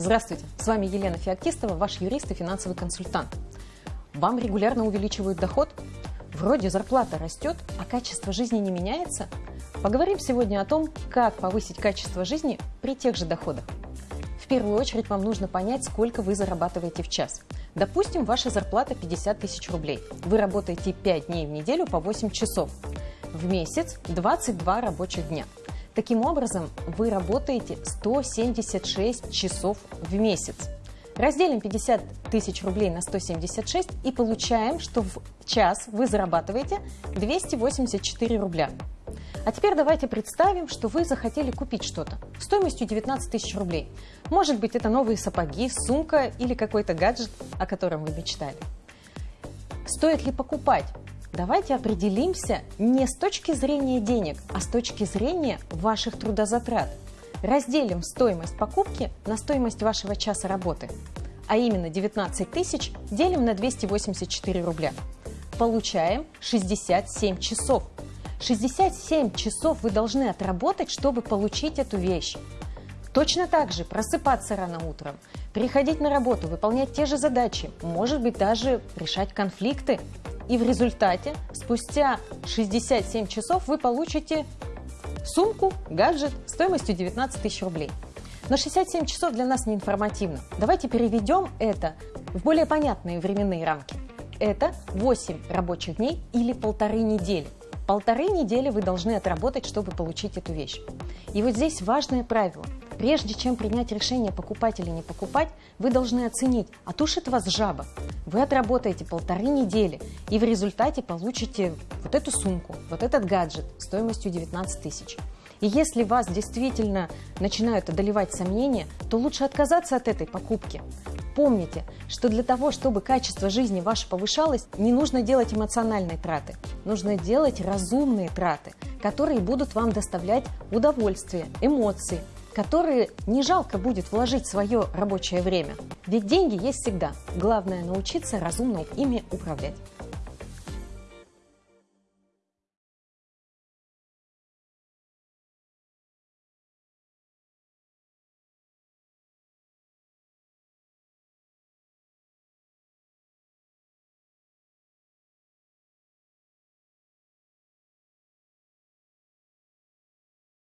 Здравствуйте, с вами Елена Феоктистова, ваш юрист и финансовый консультант. Вам регулярно увеличивают доход? Вроде зарплата растет, а качество жизни не меняется? Поговорим сегодня о том, как повысить качество жизни при тех же доходах. В первую очередь вам нужно понять, сколько вы зарабатываете в час. Допустим, ваша зарплата 50 тысяч рублей. Вы работаете 5 дней в неделю по 8 часов. В месяц 22 рабочих дня. Таким образом, вы работаете 176 часов в месяц. Разделим 50 тысяч рублей на 176 и получаем, что в час вы зарабатываете 284 рубля. А теперь давайте представим, что вы захотели купить что-то стоимостью 19 тысяч рублей. Может быть, это новые сапоги, сумка или какой-то гаджет, о котором вы мечтали. Стоит ли покупать? Давайте определимся не с точки зрения денег, а с точки зрения ваших трудозатрат. Разделим стоимость покупки на стоимость вашего часа работы, а именно 19 тысяч делим на 284 рубля. Получаем 67 часов. 67 часов вы должны отработать, чтобы получить эту вещь. Точно так же просыпаться рано утром, приходить на работу, выполнять те же задачи, может быть даже решать конфликты, и в результате спустя 67 часов вы получите сумку, гаджет стоимостью 19 тысяч рублей. Но 67 часов для нас не информативно. Давайте переведем это в более понятные временные рамки. Это 8 рабочих дней или полторы недели. Полторы недели вы должны отработать, чтобы получить эту вещь. И вот здесь важное правило. Прежде чем принять решение, покупать или не покупать, вы должны оценить, а тушит вас жаба. Вы отработаете полторы недели и в результате получите вот эту сумку, вот этот гаджет стоимостью 19 тысяч. И если вас действительно начинают одолевать сомнения, то лучше отказаться от этой покупки. Помните, что для того, чтобы качество жизни ваше повышалось, не нужно делать эмоциональные траты. Нужно делать разумные траты, которые будут вам доставлять удовольствие, эмоции, которые не жалко будет вложить свое рабочее время. Ведь деньги есть всегда. Главное научиться разумно ими управлять.